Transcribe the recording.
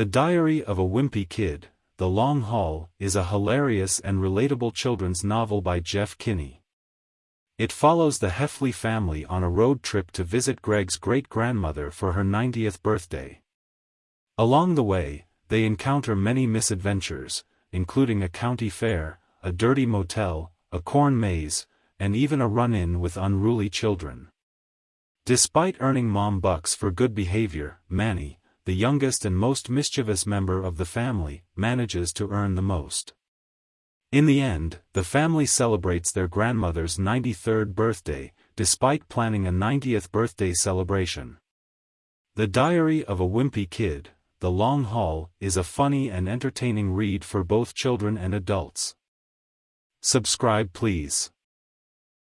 The Diary of a Wimpy Kid, The Long Haul, is a hilarious and relatable children's novel by Jeff Kinney. It follows the Heffley family on a road trip to visit Greg's great-grandmother for her 90th birthday. Along the way, they encounter many misadventures, including a county fair, a dirty motel, a corn maze, and even a run-in with unruly children. Despite earning mom bucks for good behavior, Manny, the youngest and most mischievous member of the family, manages to earn the most. In the end, the family celebrates their grandmother's 93rd birthday, despite planning a 90th birthday celebration. The Diary of a Wimpy Kid, The Long Haul, is a funny and entertaining read for both children and adults. Subscribe please.